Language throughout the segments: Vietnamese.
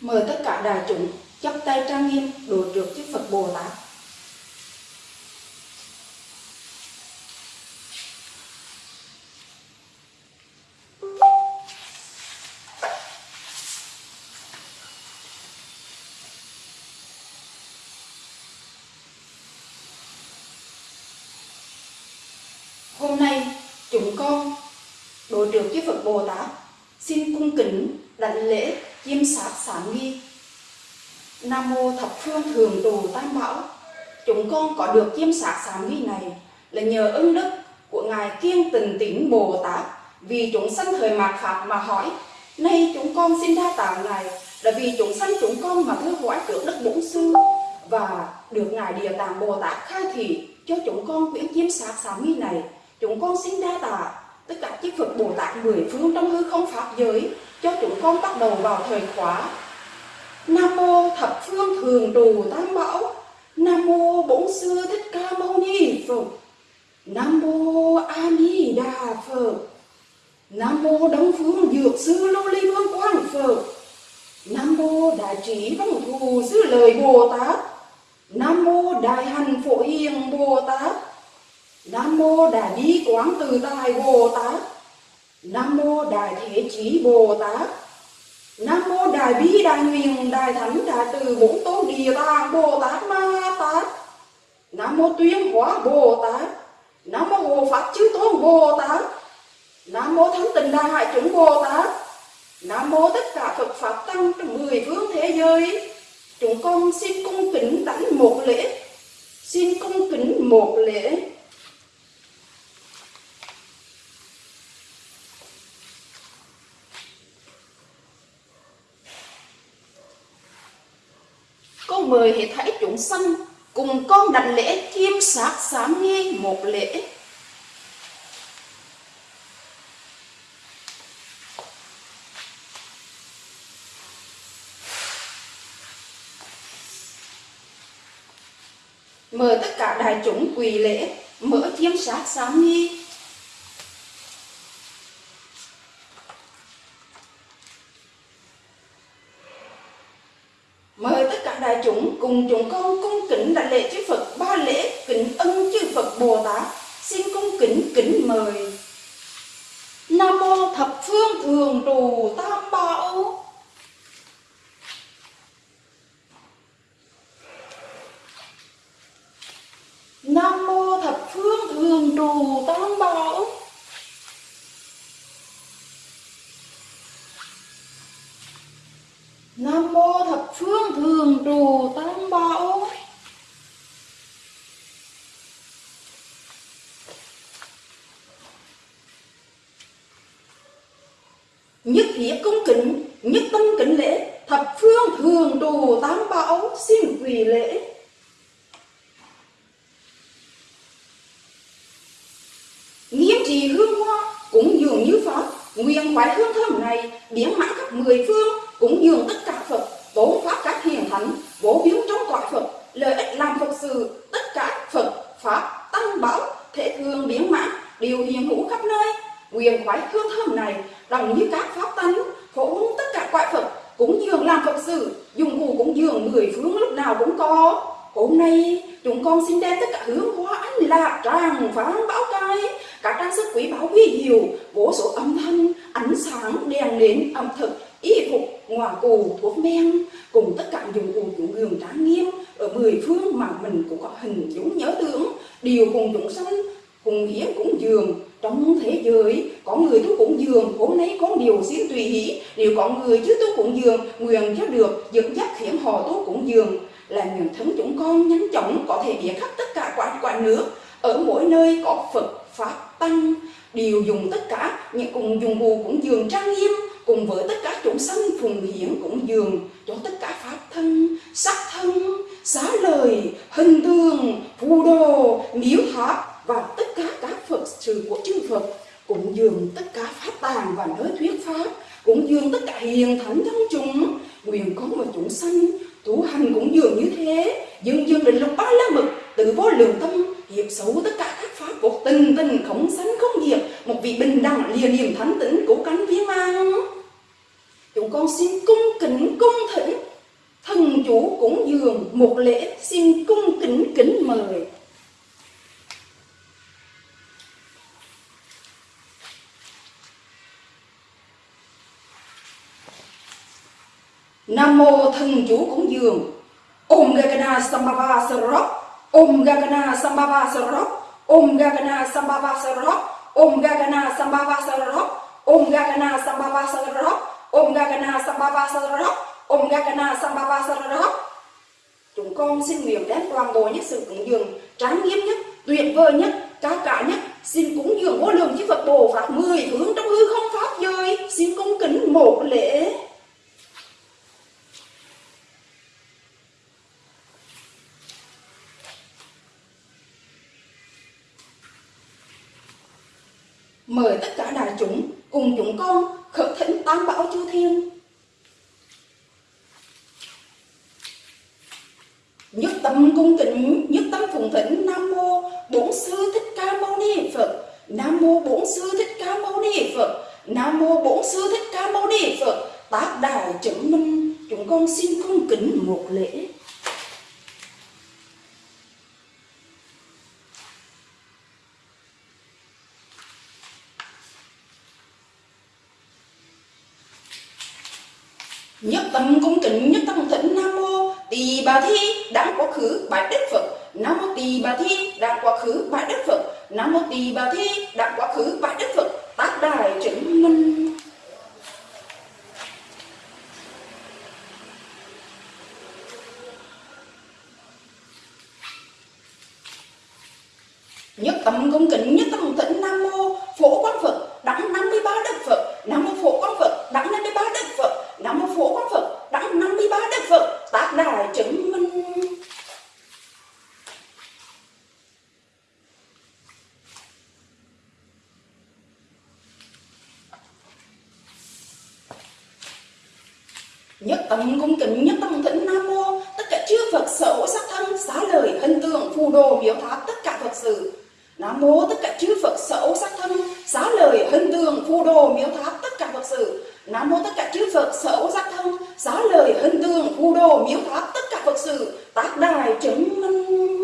Mời tất cả đại chúng chắp tay trang nghiêm đối trược chư Phật Bồ Tát. Hôm nay chúng con được chư Phật Bồ Tát. Xin cung kính đảnh lễ chiêm sát sáng nghi Nam mô thập phương thường Tù tam bảo. Chúng con có được chiêm sát sáng nghi này là nhờ ân đức của ngài kiên tình tĩnh Bồ Tát. Vì chúng sanh thời mạt Phạt mà hỏi, nay chúng con xin đa tạ ngài là vì chúng sanh chúng con mà thưa hỏi trước đất bổn sư và được ngài địa tạng Bồ Tát khai thị cho chúng con quyển chiêm sát sáng nghi này. Chúng con xin đa tạ tất cả chư Phật Bồ Tát mười phương trong hư không pháp giới, cho chúng con bắt đầu vào thời khóa. Nam mô thập phương thường trụ tam bảo. Nam mô bổn sư thích ca mâu ni Phật. Nam mô A Di Đà Phật. Nam mô Đông phương dược sư Lô Ly Vương Quang Phật. Nam mô Đại trí văn thù sư lời Bồ Tát. Nam mô Đại hành phổ hiền Bồ Tát. Nam mô Đại bi quán từ tài Bồ Tát. Nam mô Đại thế chí Bồ Tát. Nam mô Đại bi Đại nguyện Đại thánh Đại từ bốn tôn địa tạng Bồ Tát Ma Tát. Nam mô Tuyên Hóa Bồ Tát. Nam mô Hộ Pháp Chư Tôn Bồ Tát. Nam mô Thánh Tình Đại Hải Chúng Bồ Tát. Nam mô tất cả Phật Pháp Tăng trong mười phương thế giới. Chúng con xin cung kính đánh một lễ. Xin cung kính một lễ. Người hãy thấy chúng sanh cùng con đảnh lễ chiêm sát sám nghi một lễ. Mời tất cả đại chúng quỳ lễ, mở chiêm sát sám nghi. Mời tất cả đại chúng cùng chúng con cung kính đại lễ chư Phật ba lễ kính ân chư Phật Bồ Tát xin cung kính kính mời Nam mô thập phương thường trụ tam bảo Nam mô thập phương thường trụ tam bảo Nam mô thập phương thường trụ tam bảo Nhất thiết cung kính, nhất tâm kính lễ Thập phương thường đồ tám bảo xin quỳ lễ. Nghiêm trì hương hoa cũng dường như Pháp Nguyện khoái hương thơm này biến mãn khắp mười phương cũng dường tất cả Phật tốn pháp các hiền thánh bố biến trong cõi Phật lợi ích làm Phật sự tất cả Phật pháp tăng bảo thể thường biến mãn đều hiền hữu khắp nơi. Quyền khoái hương thơm này đồng như các pháp tánh quại Phật cũng dường làm Phật sự dùng cụ cũng dường mười phương, lúc nào cũng có. Hôm nay, chúng con xin đem tất cả hướng hoa anh lạc tràng phán báo cai. Cả trang sức quý báu quý hiệu, vô số âm thanh, ánh sáng đèn nến ẩm thực, y phục ngoà cù thuốc men. Cùng tất cả dụng cụ chủ gường trang nghiêm, ở mười phương mà mình cũng có hình dũng nhớ tưởng. Điều cùng chúng sanh, cùng hiến cũng dường trong thế giới, có người tôi cũng dường hôm nay có điều xin tùy hỷ nếu có người chứ tôi cũng dường nguyện cho được, dẫn dắt khiến họ tôi cũng dường là những thân chúng con nhanh chóng, có thể biết khắp tất cả quả quả nước. Ở mỗi nơi có Phật, Pháp, Tăng, đều dùng tất cả. Những cùng dùng bù cũng dường trang nghiêm, cùng với tất cả chúng sanh phùng hiển cũng dường cho tất cả pháp thân, sắc thân, xá lời, hình tượng, phù đồ, miếu tháp và tất cả các phật, sự của chư phật, cũng dường tất cả pháp tàng và nơi thuyết pháp, cũng dường tất cả hiền thánh thân chúng. Quyền con và chúng sanh, tu hành cũng dường như thế. Dường dường định lục ba la mực tự vô lượng tâm hiệp xấu tất cả các pháp của tình tình không sanh không diệt một vị bình đẳng lìa niềm thánh tĩnh cố cánh viên mang chúng con xin cung kính, cung thỉnh, thần chủ cũng dường một lễ xin cung kính kính mời. Nam mô thần chủ cúng dường. Om Gagana Sambhava Sarok Om Gagana Sambhava Sarok Om Gagana Sambhava Sarok Om Gagana Sambhava Sarok Om Gagana Sambhava Sarok Om Gagana Sambhava Sarok Om Gagana Sambhava Sarok Chúng con xin nguyện đến toàn bộ những sự cúng dường tráng nghiêm nhất, tuyệt vời nhất, cao cả nhất. Xin cúng dường vô lượng chư Phật Bồ Pháp mười hướng trong hư không pháp giới. Xin cung kính một lễ. Mời tất cả đại chúng cùng chúng con khởi thỉnh tam bảo chư thiên. Nhất tâm cung kính, nhất tâm phụng thỉnh nam mô bổn sư thích ca mâu ni phật. Nam mô bổn sư thích ca mâu ni phật. Nam mô bổn sư thích ca mâu ni phật. Tác đại chứng minh, chúng con xin cung kính một lễ nhất tâm cung kính nhất tâm thỉnh nam mô tỳ bà thi đang quá khứ bạch đức phật. Nam mô tỳ bà thi đang quá khứ bạch đức phật. Nam mô tỳ bà thi đang quá khứ bạch đức phật. Tác đài chứng minh. Nhất tâm cung kính, nhất tâm thỉnh nam mô phổ quang phật đẳng 53 đức phật nam mô phổ quang phật đẳng 53 đức phật nam mô phổ quang phật đẳng 53 đức phật tác đài chứng minh nhất tâm cung kính nhất tâm thỉnh nam mô tất cả chư phật sở sắc thân xá lời hình tượng phù đồ miếu tháp, tất cả phật sự. Nam mô tất cả chư Phật sở sắc thân xá lời hân tường phù đồ miếu tháp, tất cả Phật sự. Nam mô tất cả chư Phật sở sắc thân xá lời hân tường phù đồ miếu tháp, tất cả Phật sự. Tác đài chứng minh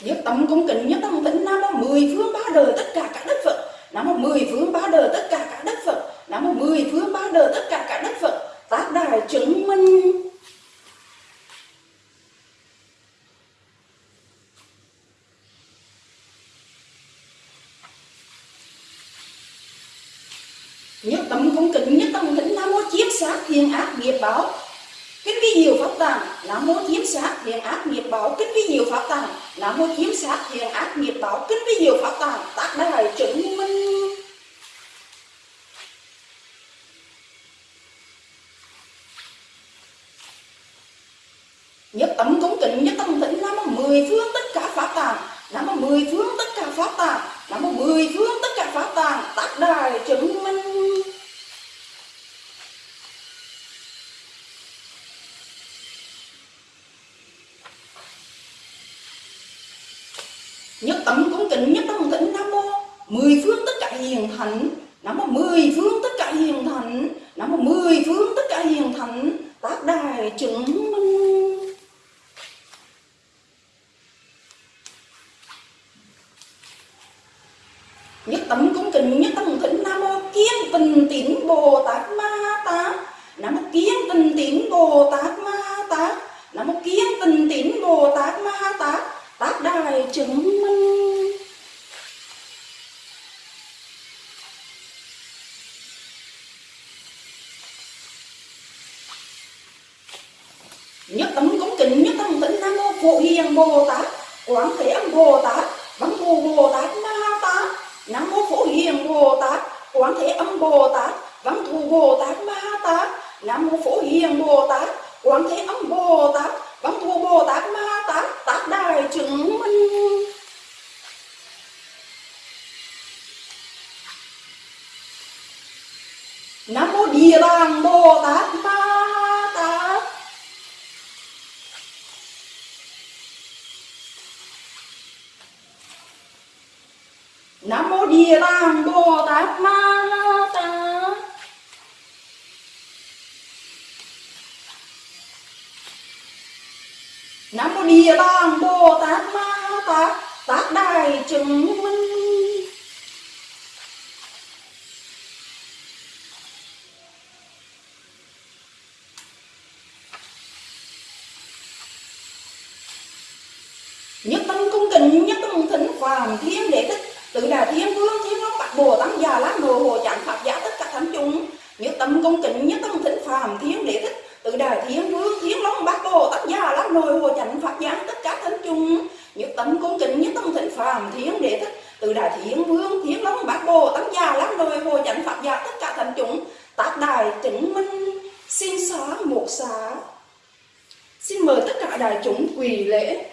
nhất tâm cung kính, nhất tâm tĩnh nam mô mười phương ba đời tất cả các đức phật. Nam mô mười phương ba đời tất cả các đức mười phương ba đời, tất cả các đất phật, tác đài chứng minh. Nhất tâm không kính, nhất tâm kính nam mô chiếm sát thiên ác nghiệp báo. Kính vi nhiều pháp tàng nam mô chiếm sát thiên ác nghiệp báo. Kính vi nhiều pháp tàng nam mô chiếm sát thiên ác nghiệp báo. Kính vi nhiều pháp tàng tác đài chứng minh nhất tâm nhất tâm tịnh nam mô mười phương tất cả pháp tàng nam mô mười phương tất cả pháp tàng nam mô mười phương tất cả pháp tàng tác đài chứng minh. Nhất tâm cúng kính nhất tâm tịnh nam mô mười phương tất cả hiền thánh. Nam mô mười phương tất cả hiền thánh. Nam mô mười phương tất cả hiền thánh. Tác đài chứng minh nhất tâm cúng kính nhất tâm thỉnh nam mô kiên tình tín bồ tát ma tát. Nam mô kiên tình tín bồ tát ma tát. Nam mô kiên tình tín bồ tát ma tát. Tác đài chứng minh. Nhất tâm cũng kính, nhất tâm tịnh nam mô phổ hiền bồ tát. Quán thế âm bồ tát. Văn thù bồ tát ma tát. Nam mô phổ hiền bồ tát quán thế âm bồ tát văn thù bồ tát ma tát, nam mô phổ hiền bồ tát. Quán thế âm bồ tát văn thù bồ tát ma tát tát đài chứng minh. Nam mô địa tạng bồ tát ma tát nam mô địa tạng bồ tát ma tát nam mô địa tạng bồ tát ma tát tát đại chứng minh nhất tâm cung kính nhất tâm thỉnh phàm thiên đệ tự đà thiên vương, thiên long bạch bồ tát già lá đồ, hồ chẳng pháp giả tất cả thánh chúng. Như tâm công kính nhất tâm thỉnh phàm, thiên đệ thích. Tự đà thiên vương, thiên long bát bồ tát già lá nồi hồ chánh pháp giáng tất cả thánh chúng. Như tâm cung kính nhất tâm thịnh phàm, thiên đệ thích. Tự đà thiên vương, thiên long bát bồ tát già lá nồi hồ chánh pháp giáng tất cả thánh chúng. Tác đài chứng minh, xin xá một xá. Xin mời tất cả đại chúng quỳ lễ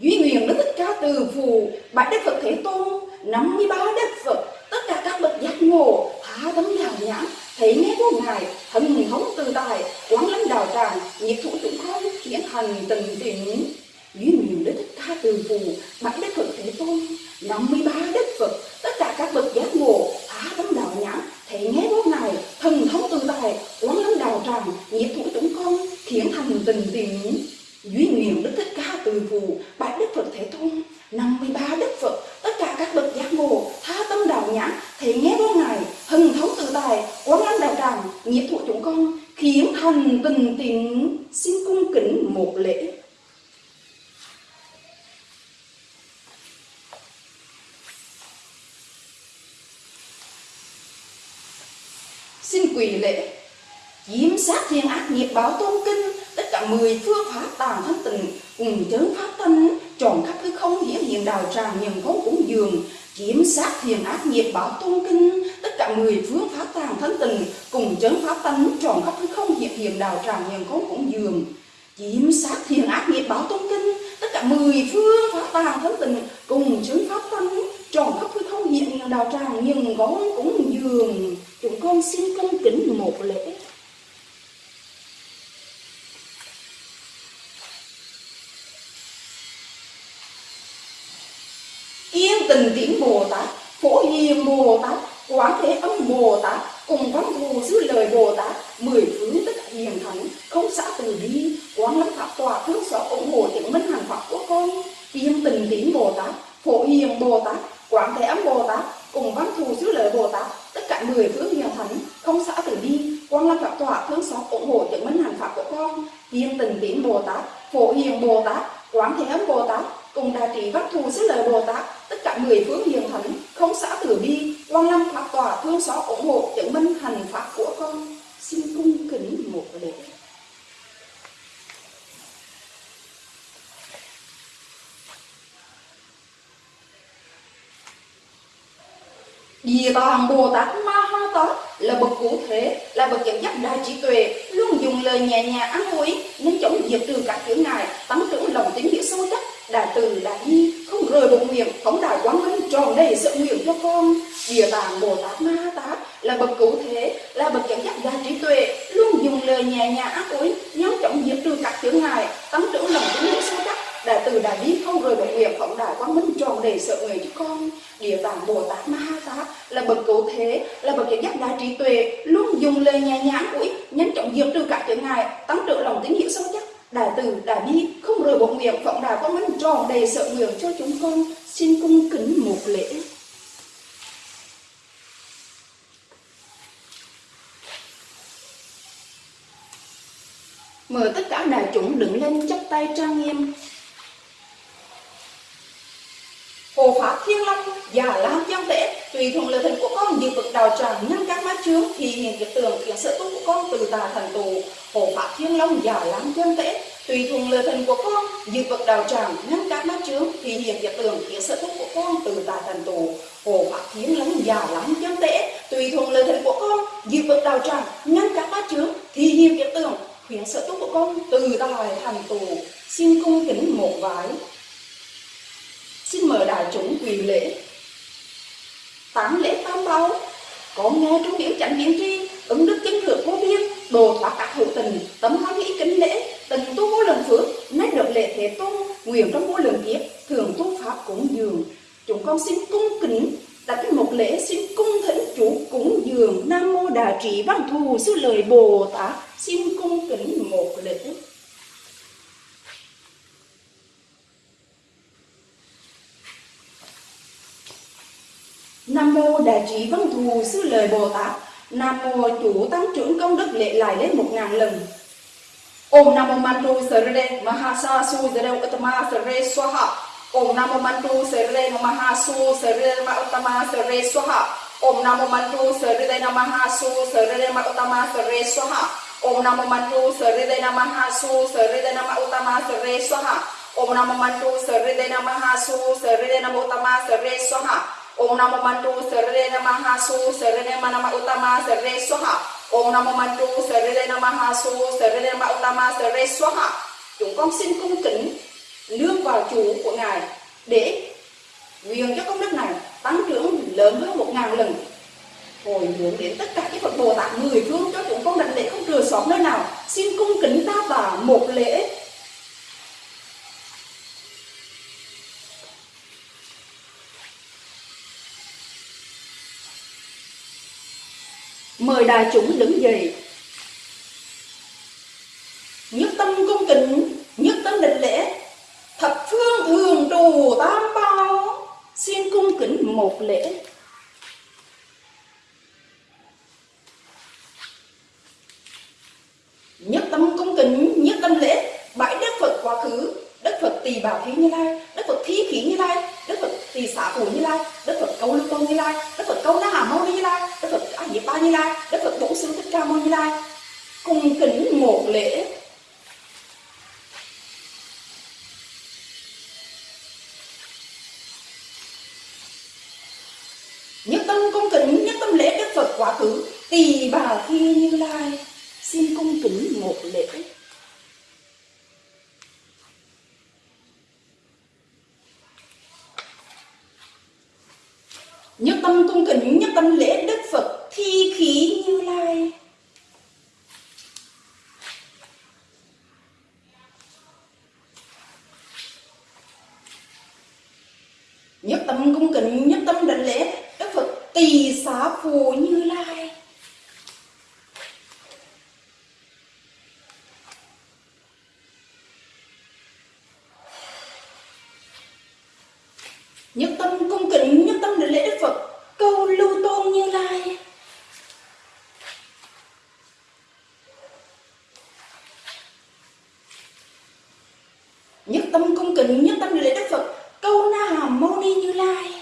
duy nguyện đức thích ca từ phù bảy đức phật thế tôn 53 đức phật, tất cả các bậc giác ngộ, phá tấm đào nhãn, thấy nghe vô ngài thần hống từ tài quán lãnh đạo tràng nhiệt thủ chúng con khiến hành tình tình. Duy nhiều đức thích ca từ phù bảy đức phật thế tôn 53 đức phật tất cả các bậc giác ngộ tha tấm đạo nhãn thấy nghe vô ngài thần thông từ tài quán lãnh đạo tràng nhiệt thủ chúng con khiến thành tình tình duy nguyện đức thích ca từ phù bạch đức phật thế tôn 53 đức phật tất cả các bậc giác ngộ tha tâm đạo nhãn thể nghe vô ngài hưng thống tự tài quán lãnh đạo tràng nhiệt thụ chúng con khiến thành tình tình xin cung kính một lễ xin quỳ lễ chiếm nhiệt nghiệp báo tôn kinh, tất cả mười phương pháp tàn thân tình cùng chấn pháp tánh tròn khắp hư không, hiển hiện đào tràng, nhân công cũng dường kiếm sát thiền ác nghiệp báo tôn kinh. Tất cả mười phương pháp tàng thân tình cùng chấn pháp tánh tròn khắp hư không hiện hiện đào tràng, nhân công cũng dường kiếm sát thiền ác nghiệp báo tôn kinh. Tất cả mười phương pháp tàng thân tình cùng chấn pháp tánh tròn khắp hư không hiện hiện đào tràng, nhân công cũng dường. Chúng con xin cung kính một lễ yên tình tiễn bồ tát phổ hiền bồ tát quán thế âm bồ tát cùng văn thù giữ lời bồ tát mười phương tất cả hiền thánh không xã từ bi, quán lâm pháp tòa thương xót ủng hộ chứng minh hành pháp của con. Yên tình tín bồ tát, phổ hiền bồ tát, quán thế âm bồ tát, cùng văn thù giữ lời bồ tát, tất cả mười phương hiền thánh, không xã từ bi. Xin lễ. Tán lễ tam bao, có nghe trong biểu chẳng biến tri ứng đức chính thượng vô biên đồ thoát các hữu tình tấm hoan nghĩ kính lễ tình tu vô lượng phước nét được lễ thế tôn nguyện trong vô lượng kiếp thường tu pháp cúng dường. Chúng con xin cung kính đặt một lễ xin cung thỉnh chủ cúng dường. Nam mô đà trị văn thù sư lời bồ tát. Xin cung kính một lễ Nam mô Đại trí văn thù sư lời Bồ Tát. Nam mô chủ tăng trưởng công đức lệ lại lên một ngàn lần. Om Namo Mantu Sarade Mahasa Su Zare Uttama Sare Swaha. Om Namo Mantu Sarade Namaha Su Sarade Ma Uttama Sare Swaha. Om Namo Mantu Sarade Namaha Su Sarade Ma Uttama Sare Swaha. Om Namo Mantu Sarade Namaha Su Sarade Nama Uttama Sare Swaha. Om Namo Mantu Sarade Namaha Su Sarade Nama Uttama Sare Swaha. Om Namo Mandu Sarre Namaha Su Sarre Manama Utama Sarre Swaha. Om Namo Mandu Sarre Namaha Su Sarre Manama Utama Sarre Swaha. Chúng con xin cung kính nương vào chủ của Ngài để nguyện cho công đức này tăng trưởng lớn hơn một ngàn lần. Hồi hướng đến tất cả các Phật Bồ Tát mười phương cho chúng con đảnh lễ không rửa sót nơi nào, xin cung kính ta bà một lễ mời đại chúng đứng dậy nhất tâm cung kính nhất tâm định lễ thập phương thường trù tam bao, xin cung kính một lễ. Nhất tâm cung kính nhất tâm lễ bãi đức phật quá khứ đức phật tỳ bảo thí như lai đức phật thí khí như lai đức phật tỳ xả phù như lai đức phật câu lưu tôn như lai đức phật câu na hà mâu Diệp phật ba như lai đức phật bổn sư thích ca mâu như lai, cùng kính một lễ. Nhất tâm cung kính, nhất tâm lễ đức phật quá khứ tỳ bà khi như lai, xin cung kính một lễ nhất tâm cung kính nhất tâm lễ đức phật thi khí như lai nhất tâm cung kính nhất tâm đảnh lễ đức phật tỳ xá phù như lai nhất tâm cung kính nhất tâm đảnh lễ đức phật câu lưu tôn như lai nhất tâm cung kính nhất tâm đảnh lễ đức phật câu na hàm mâu ni như lai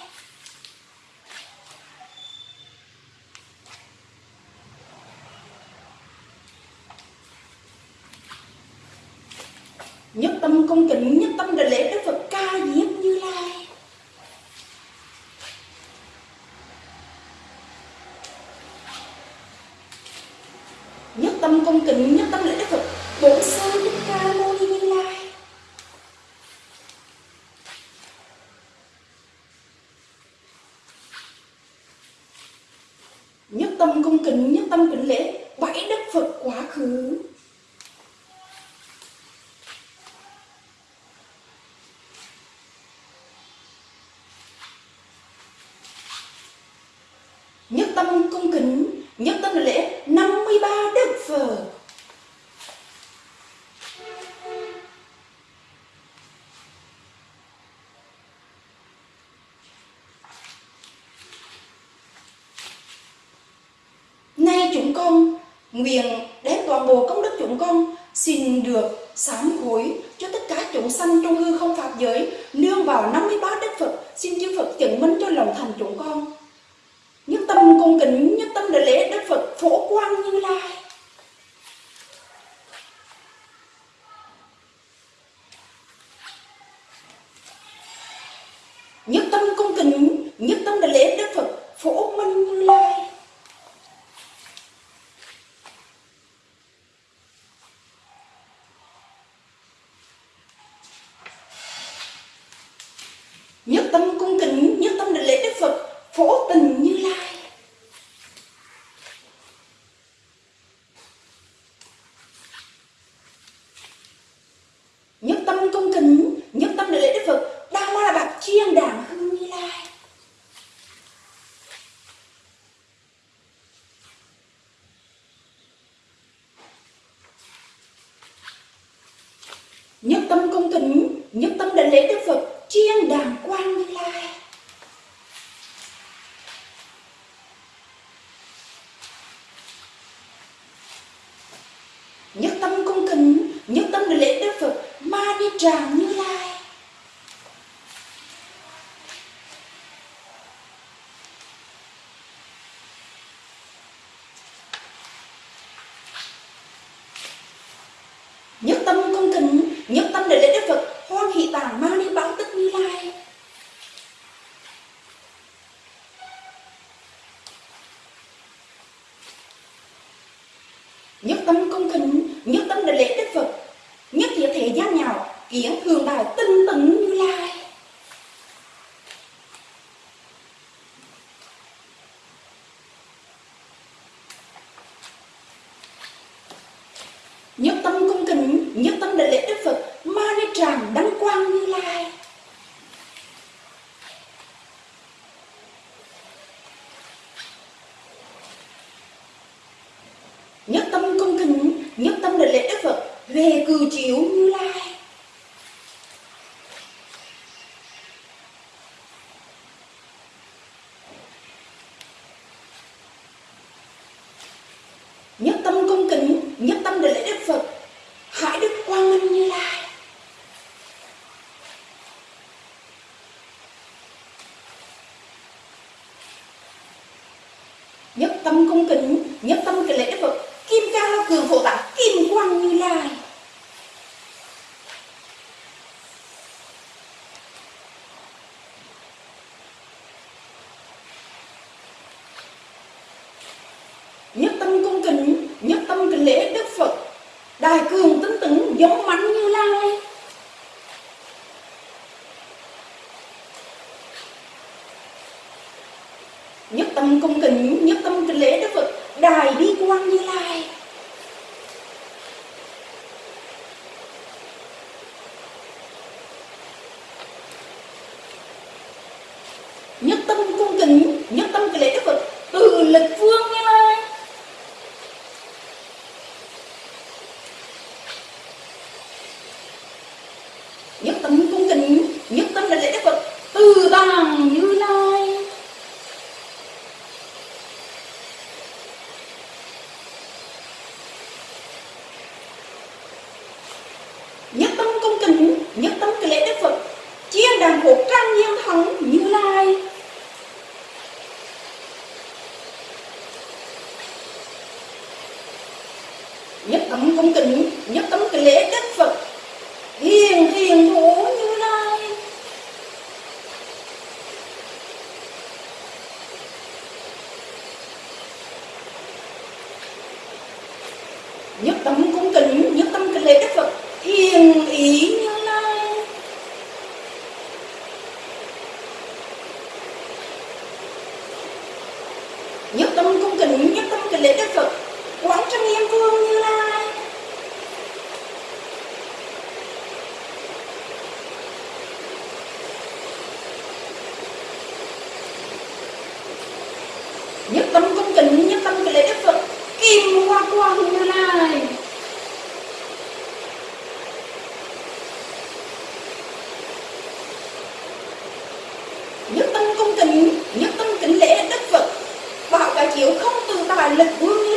nhất tâm cung kính nhất tâm đảnh lễ đức phật ca diếp như lai. Nhất tâm cung kính nhất tâm lễ đức phật, bổn sư thích ca mâu ni như lai. Nhất tâm cung kính nhất tâm kính lễ bảy đức phật quá khứ nhất tâm cung kính nhất tâm lễ 53 đức phật nay chúng con nguyện đem toàn bộ công đức chúng con xin được sám hối cho tất cả chúng sanh trong hư không pháp giới, nương vào 53 đức Phật, xin chư Phật chứng minh cho lòng thành chúng con. nhất tâm công tính nhất tâm đến lễ đức phật chiên đàng quang như lai. Nhất tâm công kính nhất tâm đến lễ đức phật, ma ni tràng như về cử chiếu như lai. Nhất tâm công kính, nhất tâm để lễ đức phật hãy đức quang minh như lai. Nhất tâm công kính, nhất tâm cái lễ đức phật, kim cang cường khổ tạng. nhất tâm cung kính, nhất tâm kính lễ đức phật. Đài bi quan như lai. darle un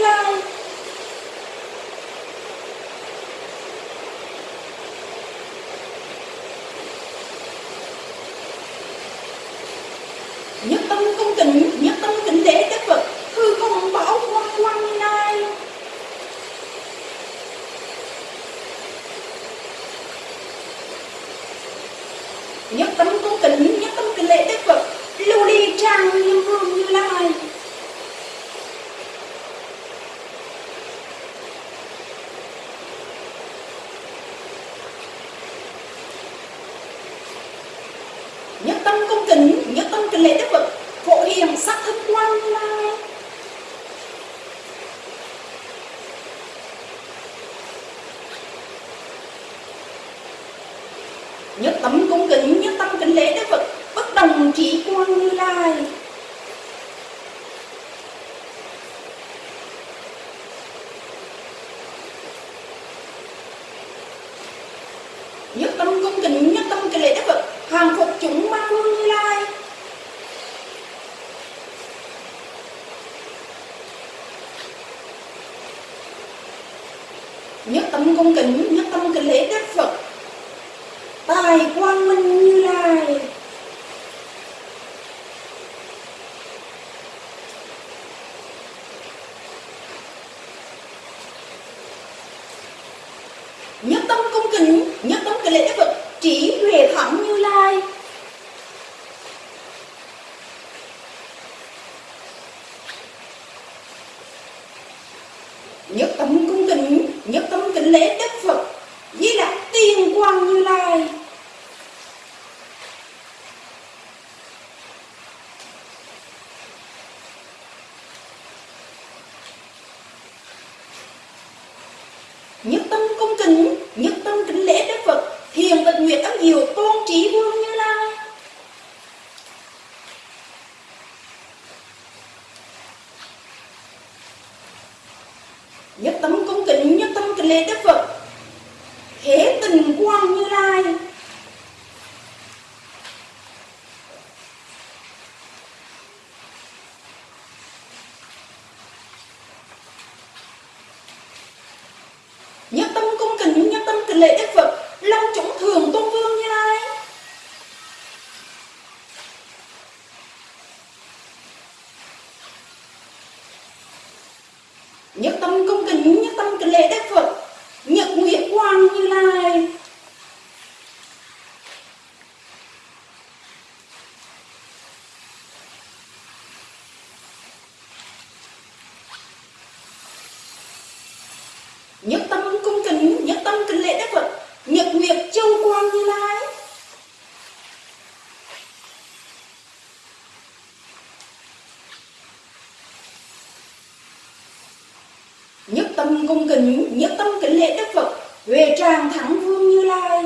cần kính nhất tâm kính lễ Đức Phật về tràng thắng vương Như Lai.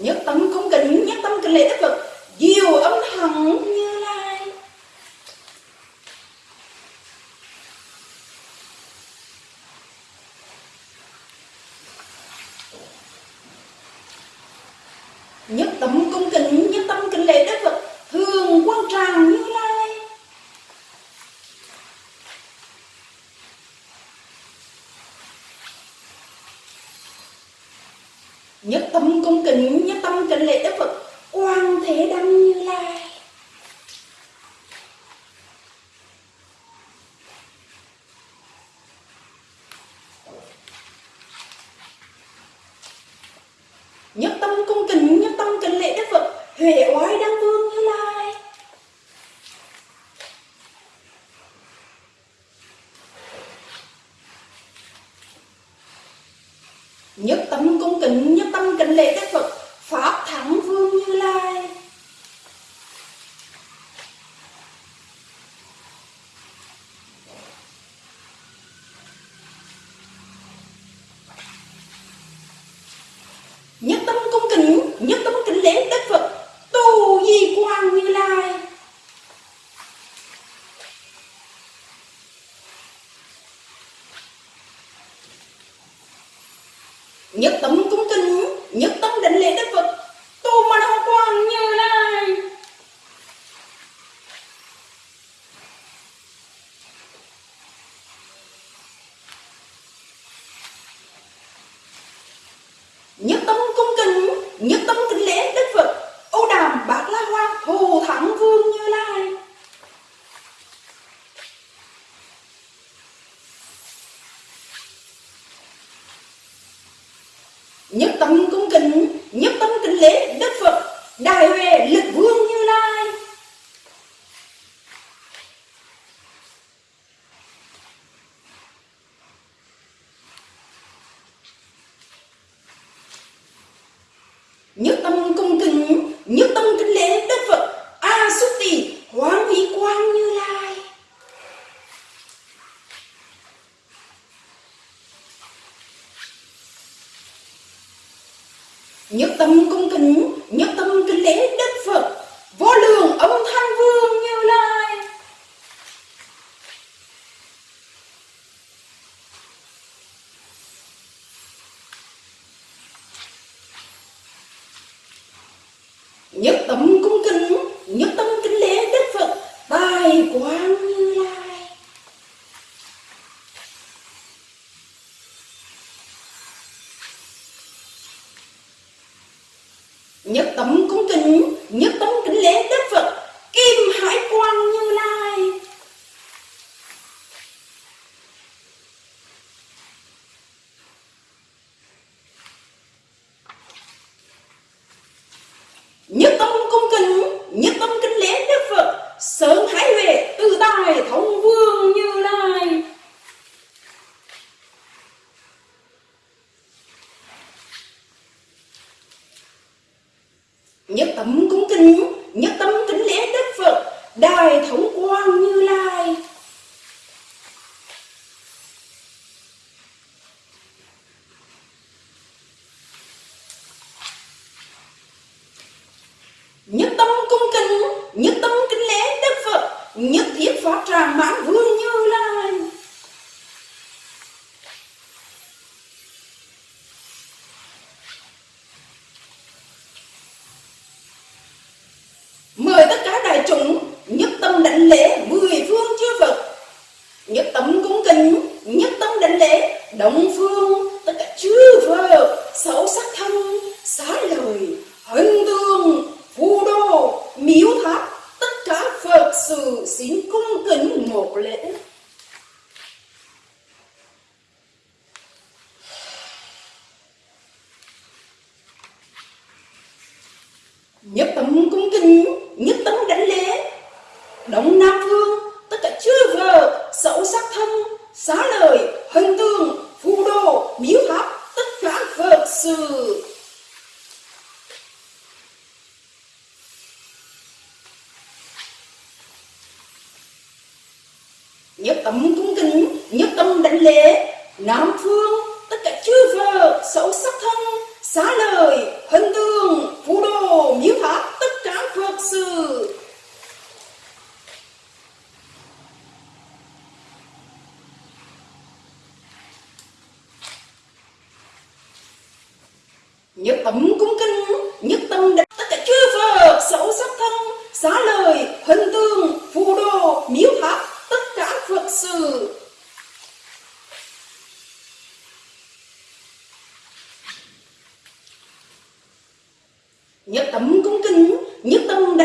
nhất tâm không cần nhất tâm cần lễ tức lực diệu âm thẳng kính lễ Đức Phật. Quang Thế Đăng nhất tâm cung kính nhất tâm đến lễ đức phật. Tu mà đâu quan như lai nhất tâm cung kính nhất tâm kính lễ đức phật. Ô đàm bát la hoa thù thắng vương.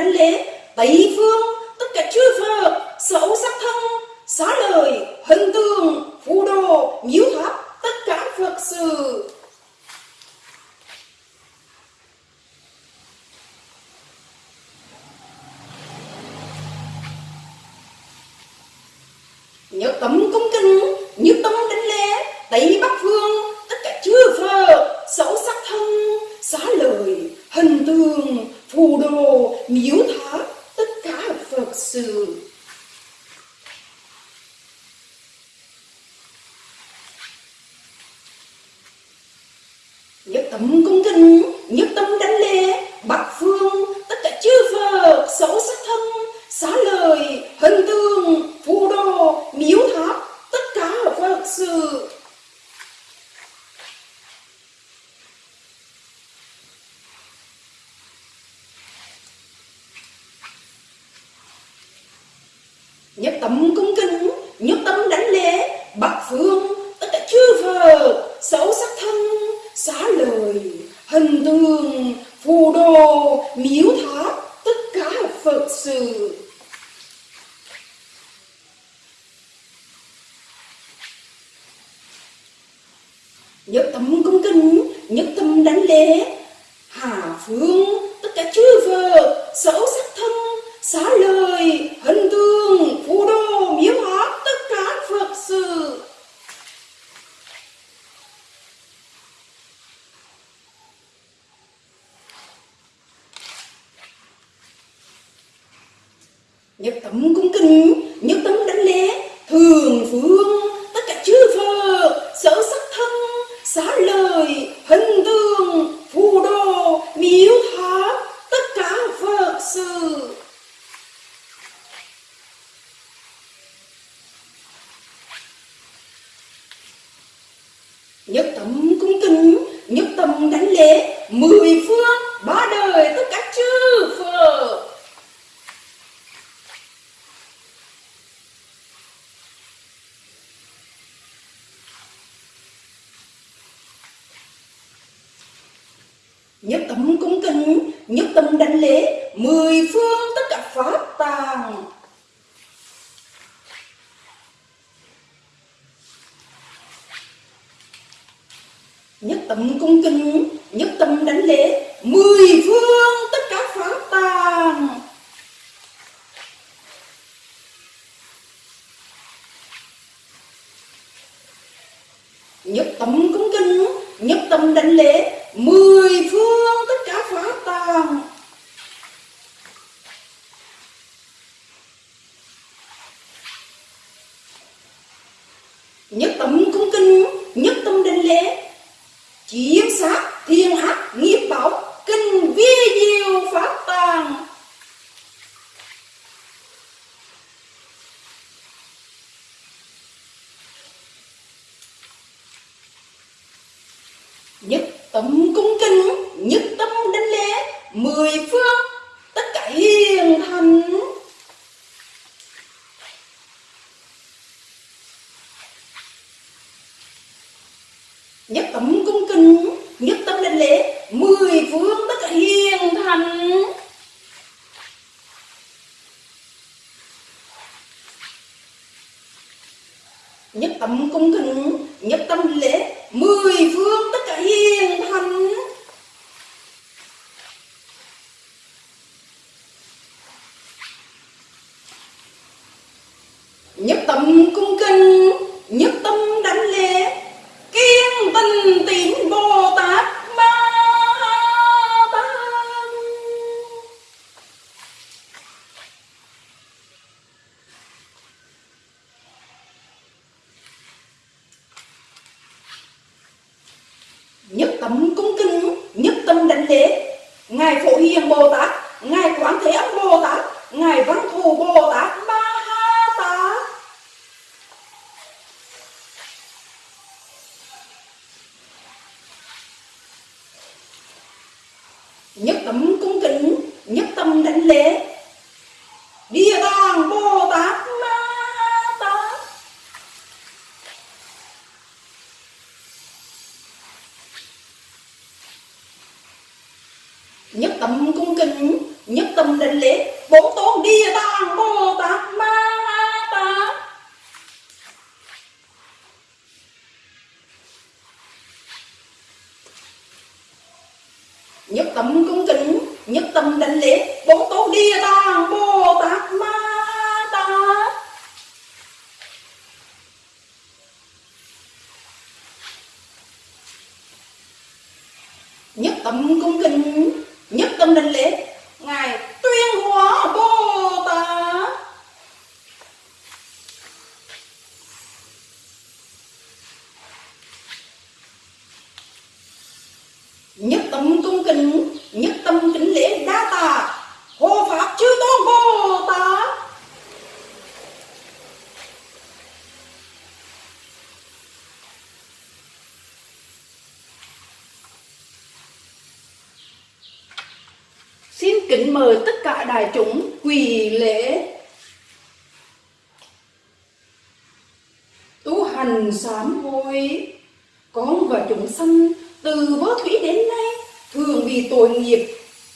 đánh lén Tây phương tất cả chưa phờ xấu nhất tâm cung kính nhất tâm đánh lễ mười phương tất cả pháp tàng nhất tâm cung kính nhất tâm đánh lễ mười phương tất cả pháp tàng nhất tâm cung kính nhất tâm đánh lễ chiếm sát thiên ác nghiệp báo kinh vi diệu pháp tàng tấm tâm cung kính, nhất tâm đến lễ, mười phương, tất cả hiền thành. Nhất tâm cung kính, nhất tâm đến lễ, mười phương, tất cả hiền thành. Nhất tâm cung kính, nhất tâm lễ mười phương tất cả hiền thành nhất tâm cung kính nhất tâm đánh lễ kiên tình tín bồ tát ma tát nhất tâm cung kính nhất tâm đánh lễ ngài phổ hiền bồ tát ngài quán thế âm bồ tát ngài văn thù bồ tát ma ha tát nhất tâm cung kính nhất tâm đánh lễ địa tạng bồ tát ma ha tát nhất tâm cung kính nhất tâm đánh lễ bổn tôn địa tạng bồ tát ma ha tát nhất tâm cung kính nhất tâm đánh lễ bổn tôn địa tạng bồ tát ma ha tát nhất tâm cung kính nhất tâm đánh lễ ngài tuyên hóa bồ tát nhất tâm tung kính, nhất tâm kính lễ đa tạ. Hộ pháp chư tôn bồ tát. Xin kính mời tất cả đại chúng quỳ lễ. Tu hành sám hối. Con và chúng sanh từ vô thủy đến nay, thường vì tội nghiệp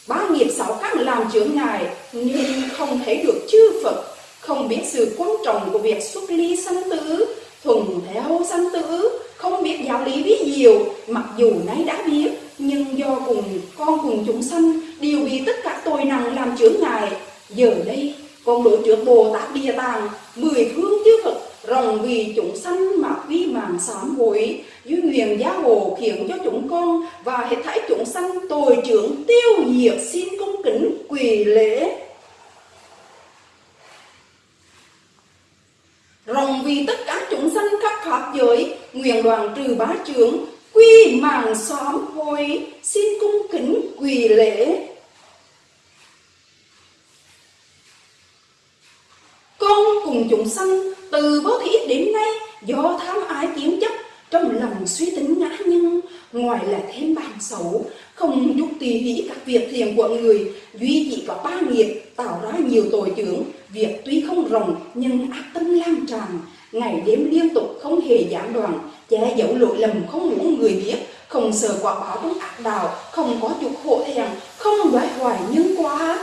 ba nghiệp sáu căn làm chướng ngại nhưng không thấy được chư Phật, không biết sự quan trọng của việc xuất ly sanh tử, thuần theo sanh tử, không biết giáo lý ví diệu mặc dù nay đã biết, nhưng do cùng con cùng chúng sanh đều bị tất cả tội nặng làm chướng ngại giờ đây, con đối trước bồ tát địa tàng, mười phương chư phật rồng vì chúng sanh mà quy mạng sám hối duy nguyện gia hộ khiến cho chúng con và hết thảy chúng sanh tội trưởng tiêu diệt xin cung kính quỳ lễ. Rồng vì tất cả chúng sanh khắp pháp giới, nguyện đoàn trừ bá trưởng quy mạng sám hối, xin cung kính quỳ lễ. Con cùng chúng sanh từ vô thí đến nay, do tham ái kiếm chấp, trong lòng suy tính ngã nhân ngoài là thêm bàn xấu, không chút tùy hỷ các việc thiện của người, duy chỉ có ba nghiệp, tạo ra nhiều tội chướng. Việc tuy không rộng, nhưng ác tâm lan tràn. Ngày đêm liên tục không hề giảm đoạn, che giấu lỗi lầm không muốn người biết. Không sợ quả báo trong ác đạo, không có chút hộ thẹn không đoái hoài nhân quá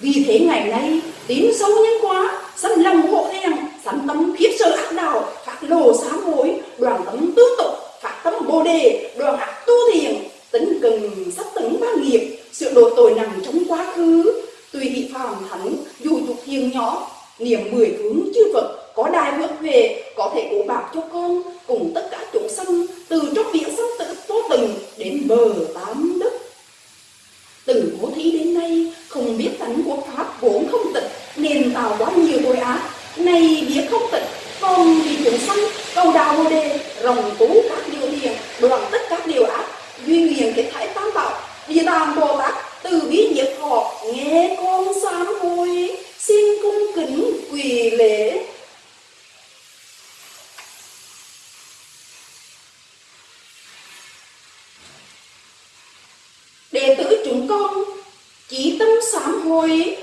vì thế ngày nay, tín sâu nhân quá sân lòng hộ thẹn sanh tâm khiếp sơ ác đạo phát lộ sám hối đoàn tấm tu tục phát tâm bồ đề, đoàn ác tu thiền. Tính cần sắp tấn ba nghiệp sự độ tội nằm trong quá khứ. Tùy thị phàm thánh dù dục hiền nhỏ, niệm mười hướng chư Phật, có đài vượt về, có thể cố bạc cho con, cùng tất cả chúng sanh, từ trong biển sanh tử vô từng đến bờ tám đức. Từ bố thí đến nay, không biết tánh của pháp vốn không tịch, nên tạo quá nhiều tội ác này biết không tịch con vì chúng sanh cầu đạo bồ đề, rồng tú các điều hiền đoạn tất các điều ác. Duy nguyện kết thái tam bảo địa tạng bồ tát, từ bi nhiệt họ, nghe con sám hối, xin cung kính quỳ lễ. Đệ tử chúng con chỉ tâm sám hối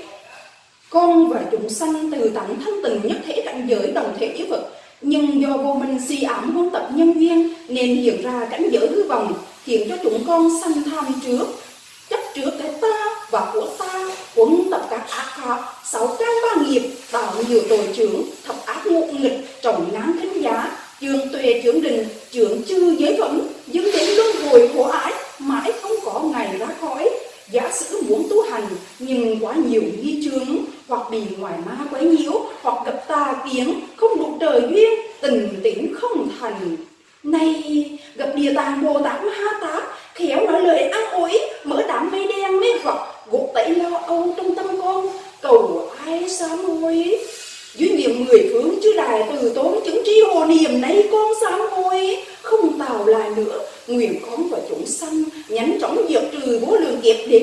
con và chúng sanh từ tận thân tình nhất thể cảnh giới đồng thể yếu vật. Nhưng do vô minh si ảm huân tập nhân duyên, nên hiện ra cảnh giới hư vọng, khiến cho chúng con sanh tham trước. Chấp trước cái ta và của ta quấn tập các ác pháp, sáu căn ba nghiệp, tạo nhiều tội trưởng thập ác ngụ nghịch, trọng ngán khinh giá trường tuệ trưởng đình trưởng chư giới phẩm dẫn đến luân hồi khổ ái, mãi không có ngày ra khỏi giả sử muốn tu hành, nhưng quá nhiều nghi chướng, hoặc bị ngoài ma quấy nhiễu, hoặc gặp tà kiến, không đủ trời duyên, tình tĩnh không thành. Nay, gặp địa tàng bồ tát ma ha tát, khéo nói lời an ủi, mở đám mây đen mê hoặc gột tẩy lo âu trong tâm con. Cầu ai sám hối dưới niệm mười phương chư đài từ tốn chứng tri hồ niệm, nay con sám hối không tạo lại nữa, nguyện con và chúng sanh nhánh chóng diệt trừ vô lượng kiếp để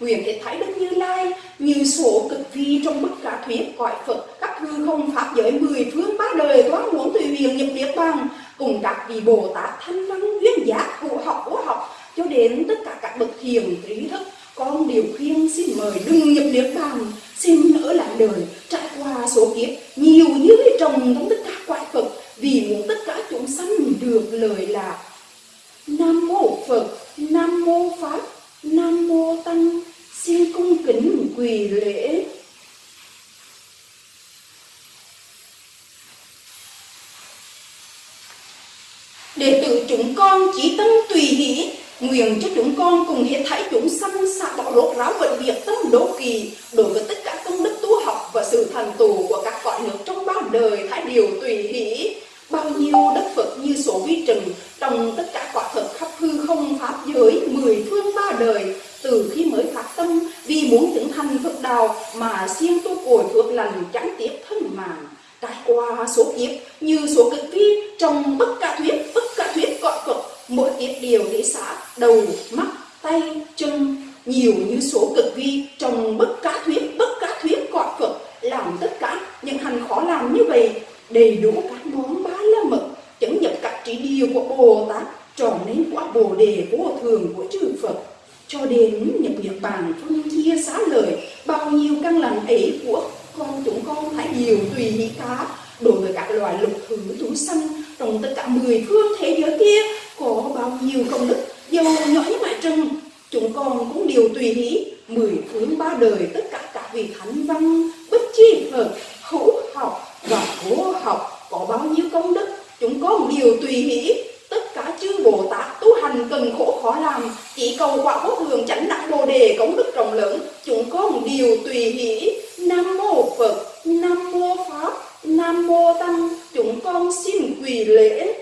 nguyện hệ thái đức như lai. Như số cực vi trong bức cả thuyết cõi phật, các hư không pháp giới, mười phương ba đời toán muốn tùy huyền nhập niết bàn. Cùng các vị bồ tát thanh văn, duyên giác cụ học của học, cho đến tất cả các bậc thiền, trí thức, con điều khuyên xin mời đừng nhập niết bàn. Xin ở lại đời, trải qua số kiếp, nhiều như trồng trong tất cả quại phật vì muốn tất cả chúng sanh được lời lạc nam mô phật, nam mô pháp nam mô tăng xin cung kính quỳ lễ. Đệ tử chúng con chỉ tâm tùy hỷ nguyện cho chúng con cùng hết thảy chúng sanh xả bỏ rốt ráo vận việc tâm đố kỳ đối với tất cả công đức tu học và sự thành tù của các cõi nước trong ba đời. Thái điều tùy hỷ bao nhiêu đất phật như số vi trần, trong tất cả quả thật khắp hư không pháp giới, mười phương ba đời, từ khi mới phát tâm, vì muốn chứng thành Phật đạo mà siêng tu cội phước lành chẳng tiếp thân mạng trải qua số kiếp như số cực vi trong bất cả thuyết, bất cả thuyết cõi Phật mỗi kiếp đều để xả đầu, mắt, tay, chân, nhiều như số cực vi trong bất cả thuyết, bất cả thuyết cõi Phật làm tất cả những hành khó làm như vậy đầy đủ các món ba la mật chứng nhập các trí điều của Bồ Tát trở nên quả Bồ đề vô thường của chư Phật. Cho đến nhập nhật bàn phân chia xá lời, bao nhiêu căn lành ấy của con chúng con phải điều tùy ý cá. Đối với các loài lục thứ thú sanh trong tất cả mười phương thế giới kia, có bao nhiêu công đức dầu nhỏ như mại trần chúng con cũng đều tùy ý, mười phương ba đời tất cả các vị thánh văn, bất chi phật, hữu học và khổ học có bao nhiêu công đức, chúng có một điều tùy hỷ tất cả chư bồ tát tu hành cần khổ khó làm, chỉ cầu quả vô thường chánh đẳng bồ đề công đức rộng lớn. Chúng có một điều tùy hỷ nam mô phật, nam mô pháp, nam mô tăng. Chúng con xin quỳ lễ.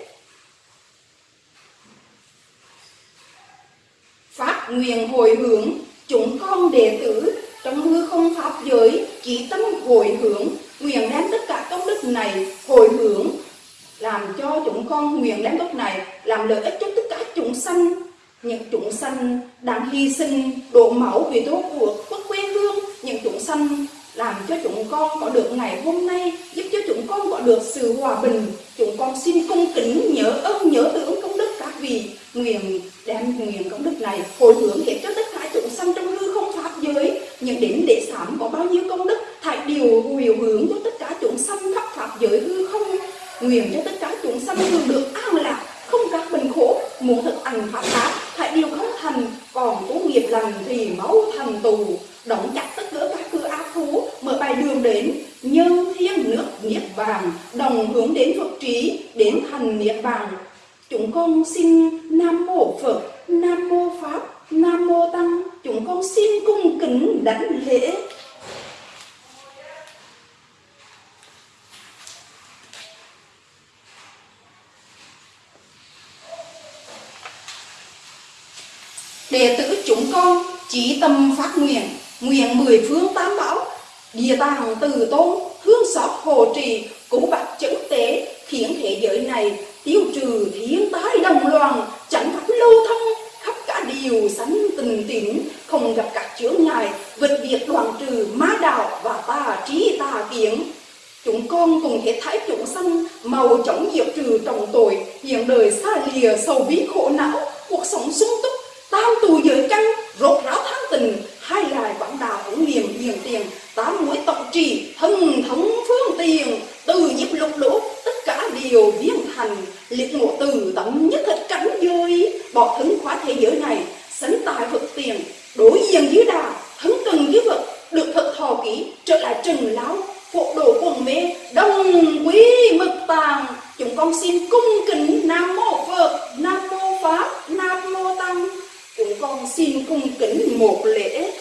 Phát nguyện hồi hướng, chúng con đệ tử, trong hư không pháp giới, chỉ tâm hồi hướng nguyện đem tất cả công đức này hồi hướng, làm cho chúng con nguyện đem đất này làm lợi ích cho tất cả chúng sanh, những chúng sanh đang hy sinh, đổ máu vì tổ quốc quốc quê hương. Những chúng sanh làm cho chúng con có được ngày hôm nay, giúp cho chúng con có được sự hòa bình. Chúng con xin cung kính nhớ ơn, nhớ tưởng công đức các vị. Nguyện đem nguyện công đức này hồi hướng để cho tất cả chúng sanh trong hư những đến để sám có bao nhiêu công đức, thải điều hồi hướng cho tất cả chúng sanh khắp pháp giới hư không. Nguyện cho tất cả chúng sanh thường được an lạc, không các bệnh khổ, muốn thực hành pháp pháp hãy điều không thành, còn có nghiệp lành thì máu thành tù. Đóng chặt tất cả các cửa ác thú, mở bài đường đến, nhân thiên nước niết bàn, đồng hướng đến phật trí, đến thành niết bàn. Chúng con xin nam mô phật, nam mô pháp nam mô tăng, chúng con xin cung kính đảnh lễ. Đệ tử chúng con chỉ tâm phát nguyện nguyện mười phương tám bảo, địa tàng từ tôn, hương xót hồ trì cứu bạc chấn tế, khiến thế giới này tiêu trừ thiên tai đồng loạn, chẳng pháp lưu thông điều sánh tình tĩnh không gặp các chướng ngại, vượt việc đoàn trừ ma đạo và tà trí tà kiến. Chúng con cùng hết thái chúng sanh màu chống diệt trừ trọng tội, hiện đời xa lìa sầu bí khổ não, cuộc sống sung túc tam tù giới căn rốt ráo tháng tình, hai lại quảng đạo cũng niềm hiền tiền, tám mũi tổng trì, thân thống phương tiền từ nhịp lục lỗ tất điều viên thành liệt ngộ từ tận nhất thật cảnh giới. Bỏ thân khóa thế giới này, sánh tài phật tiền, đối diện dưới đà thân cần dưới vật, được thật thò kỹ, trở lại trần lão phụ đồ quần mê, đông quý mực tàng. Chúng con xin cung kính nam mô phật, nam mô pháp, nam mô tăng. Chúng con xin cung kính một lễ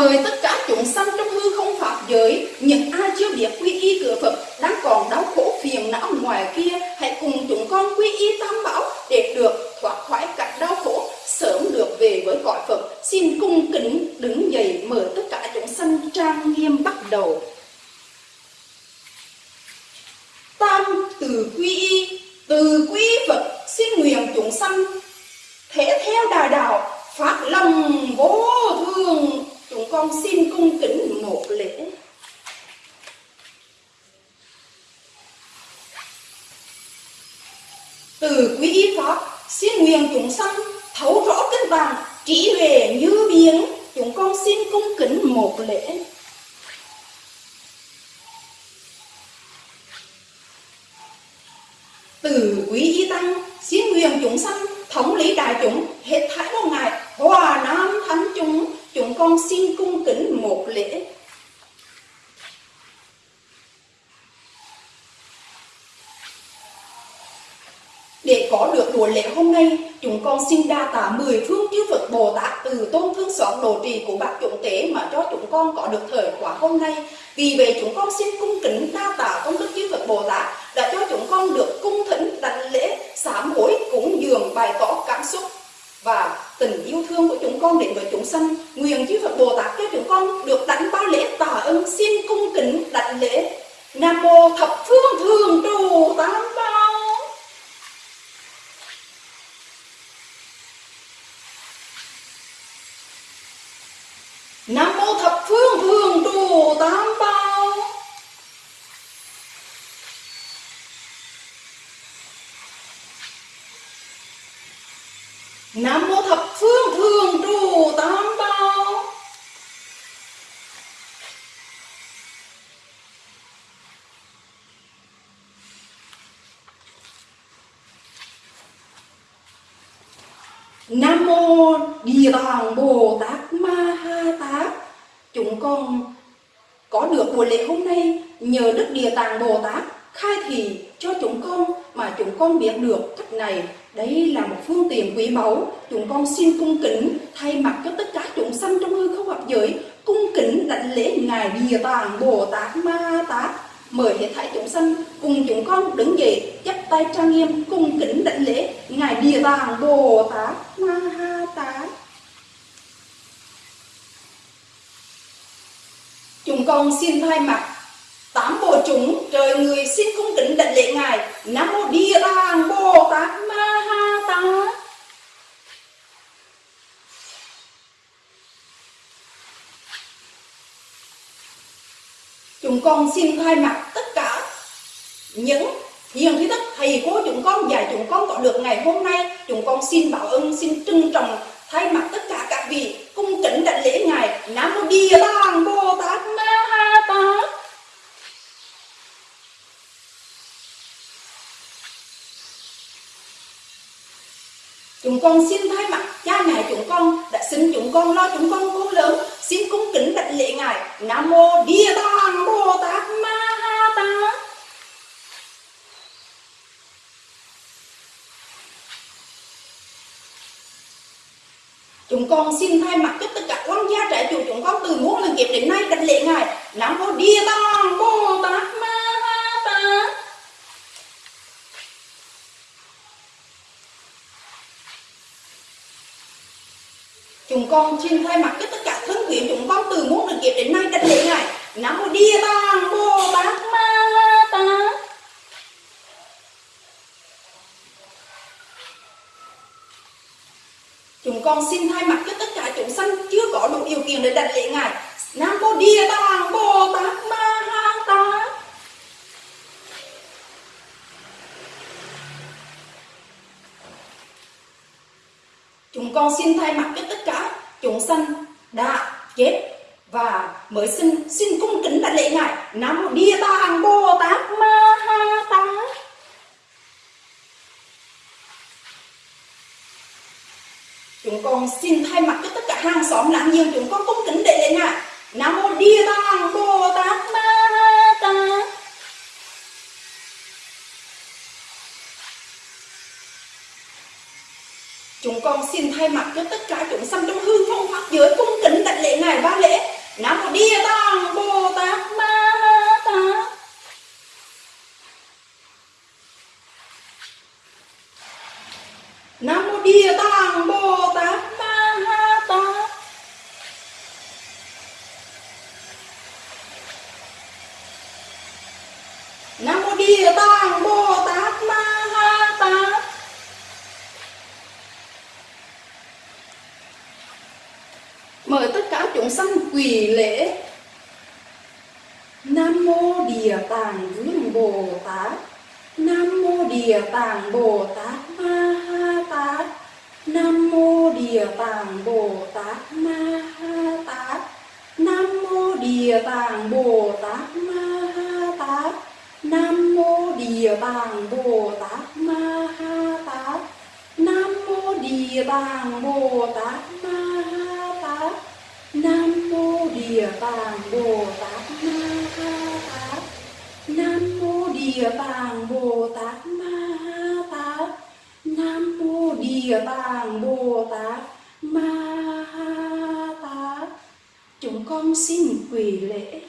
Mời tất cả chúng sanh trong hư không pháp giới, những ai chưa biết quy y cửa Phật đang còn đau khổ phiền não ngoài kia, hãy cùng chúng con quy y tam bảo để được thoát khỏi cảnh đau khổ, sớm được về với cõi Phật. Xin cung kính đứng dậy mở tất cả chúng sanh trang nghiêm bắt đầu. Tam từ quy y, từ quy Phật xin nguyện chúng sanh thế theo đà đạo phát lòng vô thường chúng con xin cung kính một lễ. Từ quý y pháp, xin nguyện chúng sanh thấu rõ kinh bằng trí huệ như biển chúng con xin cung kính một lễ. Từ quý y tăng, xin nguyện chúng sanh thống lý đại chúng, hết thảy vô ngại hòa nam thánh chúng con xin cung kính một lễ Để có được buổi lễ hôm nay, chúng con xin đa tạ mười phương chư Phật Bồ Tát từ tôn thương xót độ trì của bác chúng tế mà cho chúng con có được thời khóa hôm nay. Vì vậy chúng con xin cung kính đa tạ công đức chư Phật Bồ Tát đã cho chúng con được cung thỉnh đảnh lễ sám hối cúng dường bày tỏ cảm xúc và tình yêu thương của chúng con đến với chúng sanh, nguyện chư Phật Bồ Tát cho chúng con được đánh bao lễ tạ ơn, xin cung kính đảnh lễ. Nam mô thập phương thường trụ tam bảo. Nam mô thập phương thường trụ tam bảo Nam mô thập phương thường trụ tam bảo Nam mô Địa Tạng Bồ Tát Ma Ha Tát. Chúng con có được buổi lễ hôm nay nhờ Đức Địa Tạng Bồ Tát khai thị cho chúng con mà chúng con biết được cách này. Đây là một phương tiện quý báu. Chúng con xin cung kính thay mặt cho tất cả chúng sanh trong hư không hợp giới, cung kính đảnh lễ ngài Địa Tạng Bồ Tát Ma Ha Tát mời hết thảy chúng sanh cùng chúng con đứng dậy, chắp tay trang nghiêm, cung kính đảnh lễ ngài địa tạng bồ tát ma ha tát chúng con xin thay mặt. Tám bộ chúng, trời người xin cung kính đảnh lễ ngài. Nam mô địa tạng bồ tát ma ha tát. Chúng con xin thay mặt tất cả những hiền thí thức thầy cô chúng con dạy chúng con có được ngày hôm nay. Chúng con xin bảo ơn, xin trân trọng thay mặt tất cả vị cung kính đảnh lễ ngài nam mô địa tạng bồ tát ma ha tát. Chúng con xin thay mặt cha mẹ chúng con đã sinh chúng con lo chúng con cố lớn xin cung kính đảnh lễ ngài. Nam mô địa tạng bồ tát ma ha tát chúng con xin thay mặt cho tất cả quan gia trẻ chủ chúng con từ muôn lần kiếp đến nay đảnh lễ ngài. Nam mô địa tạng bồ tát ma ha chúng con xin thay mặt cho tất cả thân quyến chúng con từ muôn lần kiếp đến nay đảnh lễ ngài. Nam mô địa tạng bồ tát ma ha tát chúng con xin thay mặt cho tất cả chúng sanh chưa có đủ điều kiện để đặt lễ ngài. Nam mô địa tạng bồ tát ma ha tát. Chúng con xin thay mặt cho tất cả chúng sanh đã chết và mới sinh, xin cung kính đặt lễ ngài. Nam mô địa tạng bồ tát ma ha tát chúng con xin thay mặt cho tất cả hàng xóm láng giềng chúng con cung kính đệ lên ngài nam mô địa tạng bồ tát ma tát. Chúng con xin thay mặt cho tất cả chúng sanh trong hư không pháp giới cung kính đảnh lễ ngài ba lễ. Nam mô địa tạng bồ tát ma tát. Nam mô địa tạng bồ tát ma ha tát nam mô địa tạng bồ tát ma ha tát mời tất cả chúng sanh quỳ lễ. Nam mô địa tạng vương bồ tát. Nam mô địa tạng bồ tát ma ha tát. Nam mô địa tạng bồ tát ma ha tát. Nam mô địa tạng bồ tát ma ha tát. Nam mô địa tạng bồ tát ma ha tát. Nam mô địa tạng bồ tát ma ha tát nam mô địa tạng bồ tát ma ha tát. Nam mô địa tạng bồ tát ma ha tát. Nam mô địa tạng bồ tát ma ha tát. Chúng con xin quỳ lễ.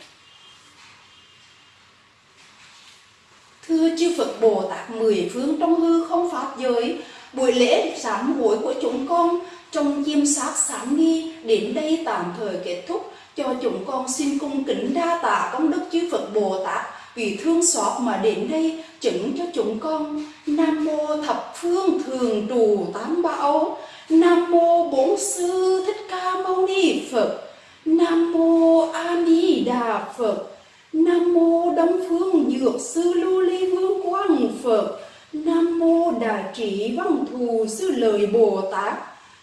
Thưa chư phật bồ tát, mười phương trong hư không pháp giới, buổi lễ sám hối của chúng con trong chiêm sát sáng nghi đến đây tạm thời kết thúc cho chúng con xin cung kính đa tạ công đức chư Phật Bồ Tát, vì thương xót mà đến đây chứng cho chúng con. Nam mô thập phương thường trụ tám bảo. Nam mô bốn sư thích ca mâu ni Phật. Nam mô A Di Đà Phật. Nam mô Đông Phương Dược Sư Lưu Ly Vương Quang Phật. Nam mô Đại Trị Văn Thù Sư Lợi Bồ Tát.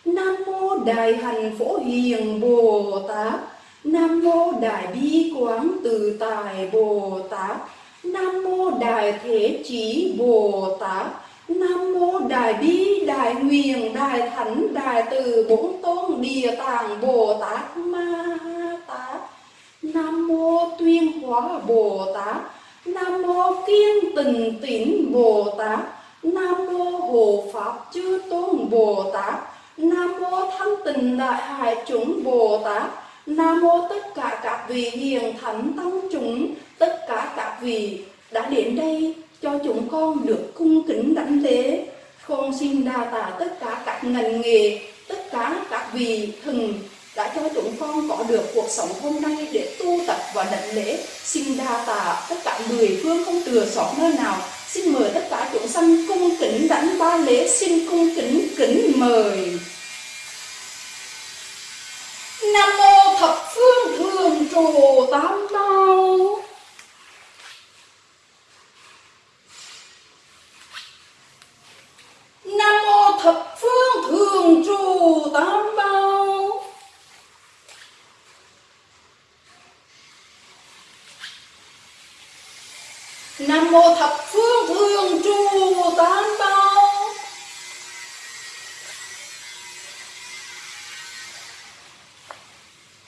Nam mô Đại Hành Phổ Hiền Bồ Tát. Nam mô Đại Bi Quán Từ Tài Bồ Tát. Nam mô Đại Thế Chí Bồ Tát. Nam mô Đại Bi, Đại Nguyện, Đại Thánh, Đại Từ Bốn Tôn, Địa Tạng, Bồ Tát Ma Tát. Nam mô Tuyên Hóa Bồ Tát. Nam mô Kiên Tình Tín Bồ Tát. Nam mô Hộ Pháp Chư Tôn Bồ Tát. Nam mô Thanh Tịnh Đại Hải Chúng Bồ Tát. Nam mô tất cả các vị hiền thánh tăng chúng, tất cả các vị đã đến đây cho chúng con được cung kính đảnh lễ. Con xin đa tạ tất cả các ngành nghề, tất cả các vị thần đã cho chúng con có được cuộc sống hôm nay để tu tập và đảnh lễ. Xin đa tạ tất cả mười phương không thừa sót nơi nào. Xin mời tất cả chúng sanh cung kính đảnh ba lễ, xin cung kính kính mời. Nam mô thập phương thường trụ tam bảo Nam mô thập phương thường trụ tam bảo Nam mô thập phương thường trụ tam bảo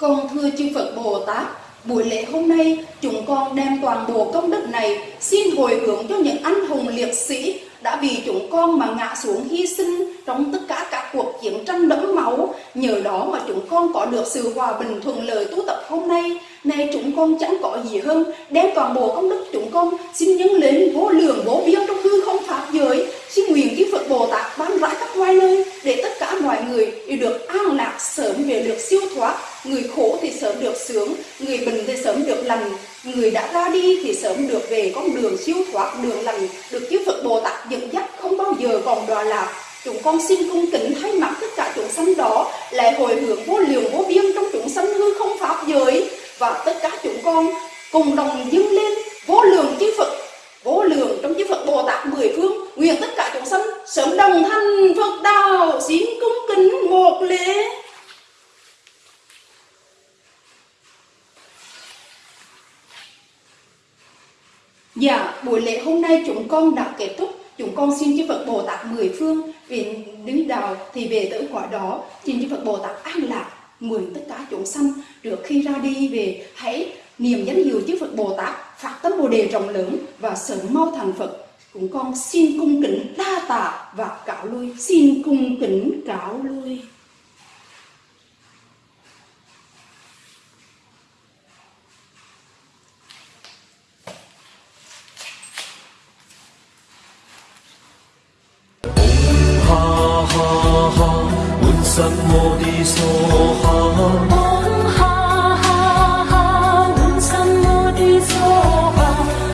Con thưa chư Phật Bồ Tát, buổi lễ hôm nay chúng con đem toàn bộ công đức này xin hồi hướng cho những anh hùng liệt sĩ đã vì chúng con mà ngã xuống hy sinh trong tất cả cả cuộc chiến tranh đẫm máu. Nhờ đó mà chúng con có được sự hòa bình thuận lợi tu tập hôm nay. Nay chúng con chẳng có gì hơn, đem toàn bộ công đức chúng con xin nhân lên vô lượng vô biên trong hư không pháp giới. Xin nguyện chư Phật Bồ Tát ban rãi các ngoài nơi để tất cả mọi người đều được an lạc sớm về được siêu thoát. Người khổ thì sớm được sướng, người bình thì sớm được lành, người đã ra đi thì sớm được về con đường siêu thoát, đường lành, được chư Phật Bồ Tát dẫn dắt không bao giờ còn đọa lạc. Chúng con xin cung kính thay mặt tất cả chúng sanh đó lại hồi hướng vô lượng vô biên trong chúng sanh hư không pháp giới. Và tất cả chúng con cùng đồng dâng lên vô lượng chư Phật vô lượng trong chư Phật Bồ Tát mười phương. Nguyện tất cả chúng sanh sớm đồng thành Phật đạo. Xin cung kính một lễ. Dạ, buổi lễ hôm nay chúng con đã kết thúc. Chúng con xin chư Phật Bồ Tát mười phương vì đứng đạo thì về tới quả đó. Xin chư Phật Bồ Tát an lạc mười tất cả chúng sanh trước khi ra đi về, hãy niệm danh hiệu chư Phật Bồ Tát, phát tâm Bồ đề rộng lớn và sớm mau thành Phật. Chúng con xin cung kính đa tạ và cáo lui. Xin cung kính cáo lui.